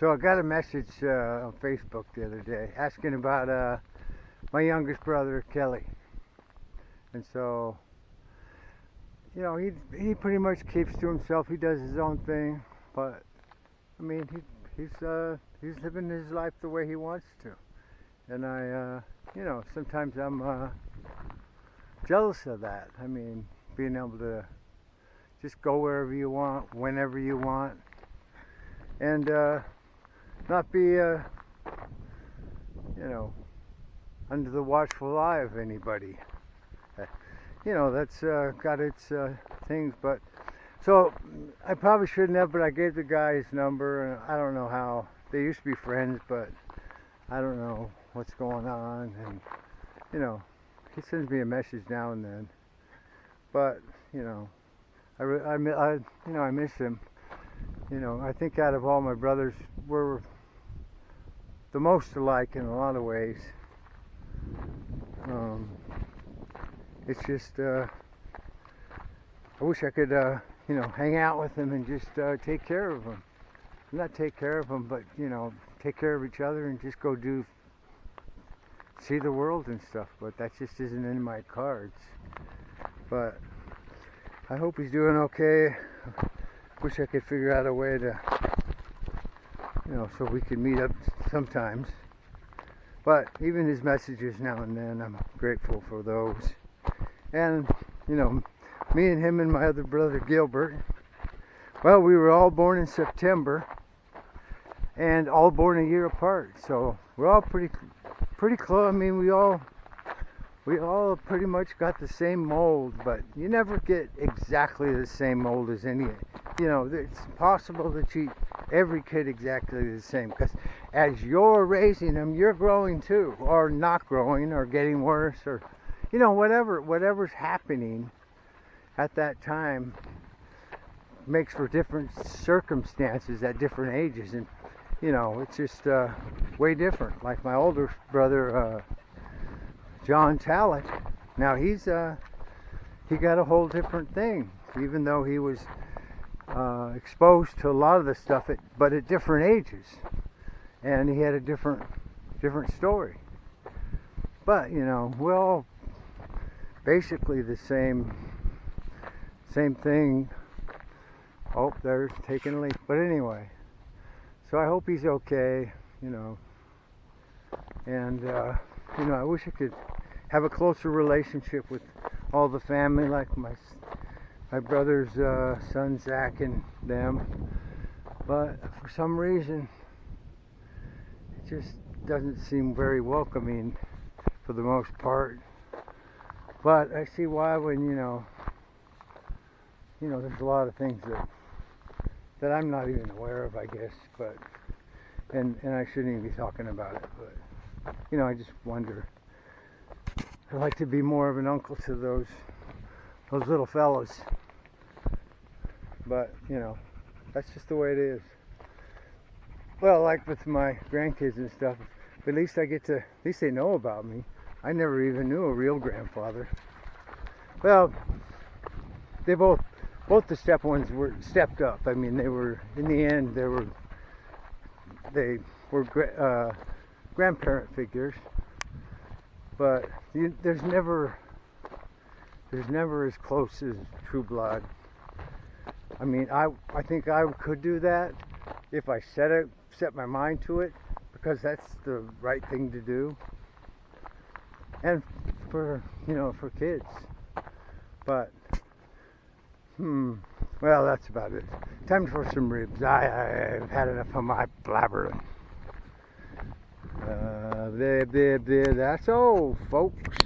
So I got a message uh, on Facebook the other day asking about uh, my youngest brother Kelly, and so you know he he pretty much keeps to himself. He does his own thing, but I mean he he's uh, he's living his life the way he wants to, and I uh, you know sometimes I'm uh, jealous of that. I mean being able to just go wherever you want, whenever you want, and uh, not be, uh, you know, under the watchful eye of anybody. You know, that's uh, got its uh, things, but so I probably shouldn't have, but I gave the guy his number, and I don't know how. They used to be friends, but I don't know what's going on, and you know, he sends me a message now and then, but you know, I, I, I you know, I miss him. You know, I think out of all my brothers, we're the most alike in a lot of ways. Um, it's just, uh, I wish I could, uh, you know, hang out with them and just uh, take care of them. Not take care of them, but, you know, take care of each other and just go do, see the world and stuff. But that just isn't in my cards. But I hope he's doing okay. Wish I could figure out a way to you know, so we could meet up sometimes. But even his messages now and then, I'm grateful for those. And, you know, me and him and my other brother Gilbert, well, we were all born in September and all born a year apart. So we're all pretty, pretty close. I mean, we all, we all pretty much got the same mold, but you never get exactly the same mold as any, you know, it's possible that you every kid exactly the same because as you're raising them you're growing too or not growing or getting worse or you know whatever whatever's happening at that time makes for different circumstances at different ages. And you know it's just uh, way different. Like my older brother uh, John Talent now he's uh, he got a whole different thing even though he was uh, exposed to a lot of the stuff, at, but at different ages, and he had a different different story. But you know, we're all basically the same same thing. Oh, they're taking a leak. But anyway, so I hope he's okay. You know, and uh, you know, I wish I could have a closer relationship with all the family, like my my brother's uh, son Zach and them, but for some reason just doesn't seem very welcoming for the most part. But I see why when you know, you know, there's a lot of things that that I'm not even aware of, I guess. But and and I shouldn't even be talking about it. But you know, I just wonder. I'd like to be more of an uncle to those those little fellows. But, you know, that's just the way it is. Well, like with my grandkids and stuff, at least I get to, at least they know about me. I never even knew a real grandfather. Well, they both, both the step ones were stepped up. I mean, they were, in the end, they were, they were uh, grandparent figures. But you, there's never, there's never as close as true blood. I mean, I I think I could do that if I said it, set my mind to it, because that's the right thing to do. And for you know, for kids. But hmm, well, that's about it. Time for some ribs. I I've had enough of my blabbering. Uh, there, there, there. That's all, folks.